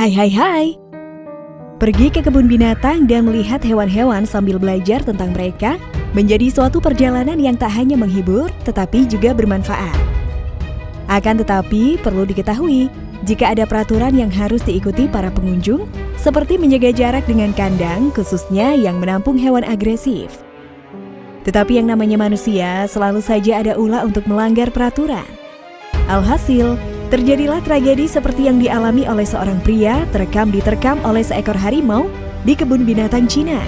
Hai hai hai. Pergi ke kebun binatang dan melihat hewan-hewan sambil belajar tentang mereka menjadi suatu perjalanan yang tak hanya menghibur tetapi juga bermanfaat. Akan tetapi perlu diketahui jika ada peraturan yang harus diikuti para pengunjung seperti menjaga jarak dengan kandang khususnya yang menampung hewan agresif. Tetapi yang namanya manusia selalu saja ada ulah untuk melanggar peraturan. Alhasil, Terjadilah tragedi seperti yang dialami oleh seorang pria terekam diterkam oleh seekor harimau di kebun binatang Cina.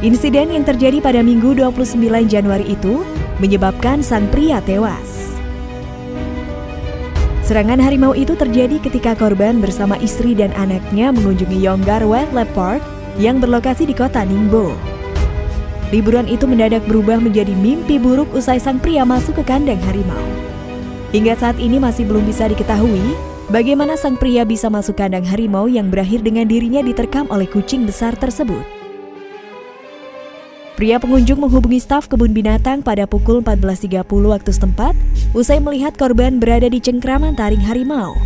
Insiden yang terjadi pada Minggu 29 Januari itu menyebabkan sang pria tewas. Serangan harimau itu terjadi ketika korban bersama istri dan anaknya mengunjungi Yonggar Wildlife Park yang berlokasi di kota Ningbo. Liburan itu mendadak berubah menjadi mimpi buruk usai sang pria masuk ke kandang harimau. Hingga saat ini masih belum bisa diketahui bagaimana sang pria bisa masuk kandang harimau yang berakhir dengan dirinya diterkam oleh kucing besar tersebut. Pria pengunjung menghubungi staf kebun binatang pada pukul 14.30 waktu setempat usai melihat korban berada di cengkraman taring harimau.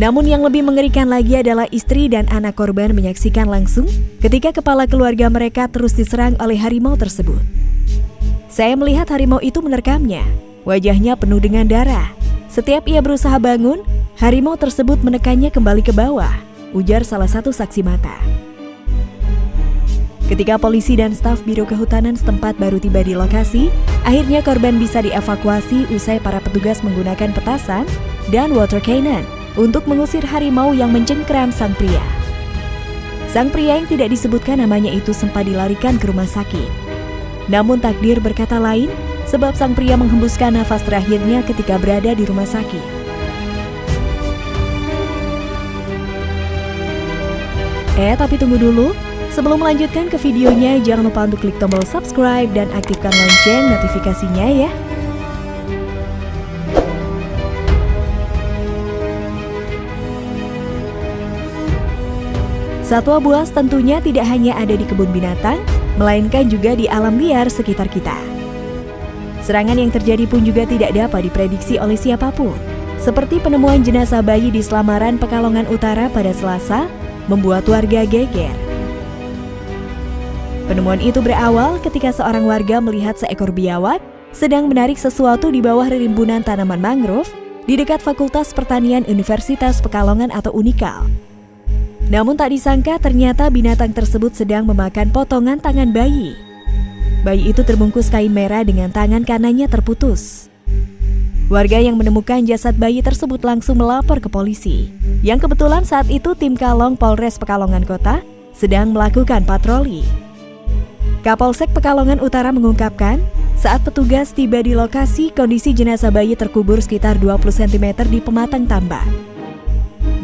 Namun yang lebih mengerikan lagi adalah istri dan anak korban menyaksikan langsung ketika kepala keluarga mereka terus diserang oleh harimau tersebut. Saya melihat harimau itu menerkamnya, Wajahnya penuh dengan darah. Setiap ia berusaha bangun, harimau tersebut menekannya kembali ke bawah, ujar salah satu saksi mata. Ketika polisi dan staf Biro Kehutanan setempat baru tiba di lokasi, akhirnya korban bisa dievakuasi usai para petugas menggunakan petasan dan water cannon untuk mengusir harimau yang mencengkram sang pria. Sang pria yang tidak disebutkan namanya itu sempat dilarikan ke rumah sakit. Namun takdir berkata lain, sebab sang pria menghembuskan nafas terakhirnya ketika berada di rumah sakit. Eh, tapi tunggu dulu. Sebelum melanjutkan ke videonya, jangan lupa untuk klik tombol subscribe dan aktifkan lonceng notifikasinya ya. Satwa buas tentunya tidak hanya ada di kebun binatang, melainkan juga di alam liar sekitar kita. Serangan yang terjadi pun juga tidak dapat diprediksi oleh siapa pun. Seperti penemuan jenazah bayi di Selamaran Pekalongan Utara pada Selasa, membuat warga geger. Penemuan itu berawal ketika seorang warga melihat seekor biawak sedang menarik sesuatu di bawah rimbunan tanaman mangrove di dekat Fakultas Pertanian Universitas Pekalongan atau Unikal. Namun tak disangka ternyata binatang tersebut sedang memakan potongan tangan bayi. Bayi itu terbungkus kain merah dengan tangan kanannya terputus. Warga yang menemukan jasad bayi tersebut langsung melapor ke polisi. Yang kebetulan saat itu tim Kalong Polres Pekalongan Kota sedang melakukan patroli. Kapolsek Pekalongan Utara mengungkapkan, saat petugas tiba di lokasi, kondisi jenazah bayi terkubur sekitar 20 cm di pematang tambak.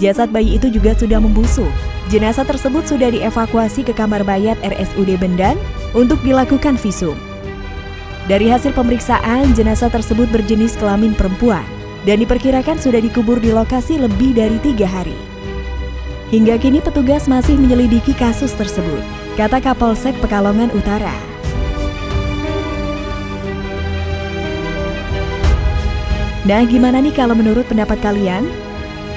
Jasad bayi itu juga sudah membusuk. Jenazah tersebut sudah dievakuasi ke kamar mayat RSUD Bendan untuk dilakukan visum. Dari hasil pemeriksaan, jenazah tersebut berjenis kelamin perempuan dan diperkirakan sudah dikubur di lokasi lebih dari tiga hari. Hingga kini petugas masih menyelidiki kasus tersebut, kata Kapolsek Pekalongan Utara. Nah, gimana nih kalau menurut pendapat kalian?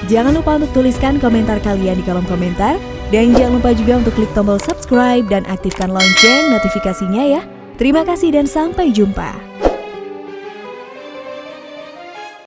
Jangan lupa untuk tuliskan komentar kalian di kolom komentar dan jangan lupa juga untuk klik tombol subscribe dan aktifkan lonceng notifikasinya ya. Terima kasih dan sampai jumpa.